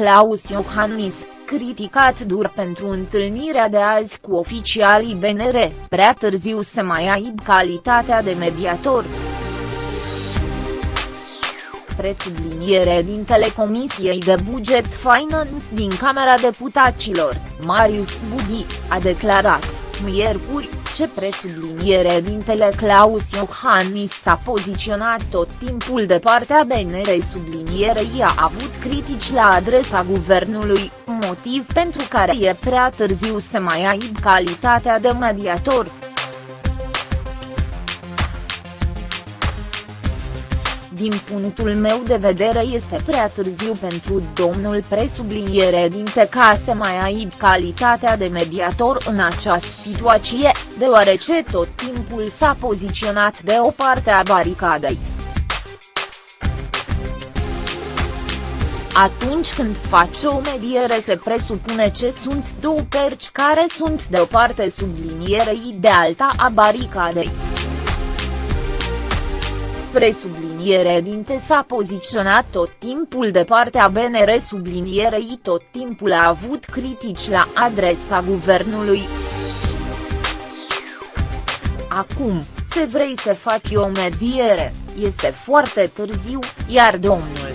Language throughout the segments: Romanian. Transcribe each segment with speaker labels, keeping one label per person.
Speaker 1: Claus Iohannis, criticat dur pentru întâlnirea de azi cu oficialii BNR, prea târziu să mai aibă calitatea de mediator. Presubliniere din Telecomisiei de Buget Finance din Camera Deputaților, Marius Budi, a declarat, miercuri, ce presubliniere din Teleclaus Iohannis s-a poziționat tot timpul de partea BNR sublinierei a avut critici la adresa guvernului, motiv pentru care e prea târziu să mai aibă calitatea de mediator. Din punctul meu de vedere este prea târziu pentru domnul presubliniere dinte ca să mai aibă calitatea de mediator în această situație, deoarece tot timpul s-a poziționat de o parte a baricadei. Atunci când face o mediere se presupune ce sunt două perci care sunt de o parte sublinierei de alta a baricadei presubliniere dinte s-a poziționat tot timpul de partea BNR sublinierei tot timpul a avut critici la adresa guvernului. Acum, se vrei să faci o mediere, este foarte târziu, iar domnul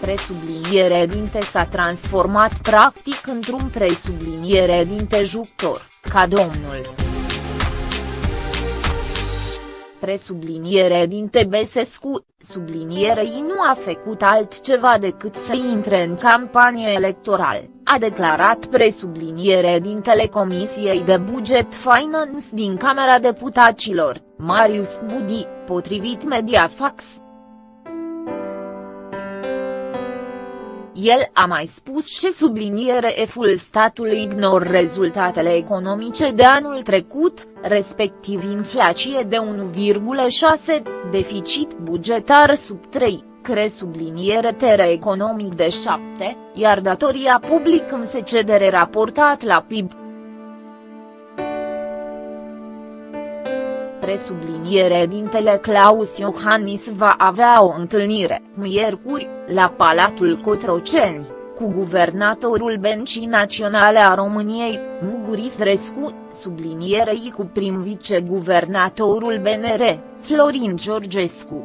Speaker 1: presubliniere dinte s-a transformat practic într-un presubliniere dinte jucător, ca domnul presubliniere din Tebesescu, sublinierei nu a făcut altceva decât să intre în campanie electorală, a declarat presubliniere din Telecomisiei de Buget Finance din Camera Deputaților, Marius Budi, potrivit Mediafax. El a mai spus și subliniere eful statului ignor rezultatele economice de anul trecut, respectiv inflație de 1,6, deficit bugetar sub 3, cre subliniere tere economic de 7, iar datoria public în secedere raportat la PIB. Presubliniere dintele Claus Iohannis va avea o întâlnire, miercuri, la Palatul Cotroceni, cu guvernatorul Bencii Naționale a României, Muguris Rescu, sublinierei cu prim viceguvernatorul BNR, Florin Georgescu.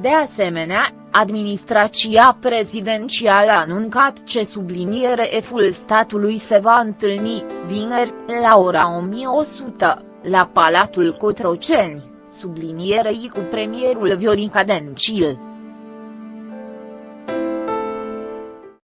Speaker 1: De asemenea, administrația prezidențială a anuncat ce subliniere eful statului se va întâlni, vineri, la ora 1100, la Palatul Cotroceni, sublinierei cu premierul Viorica Dencil.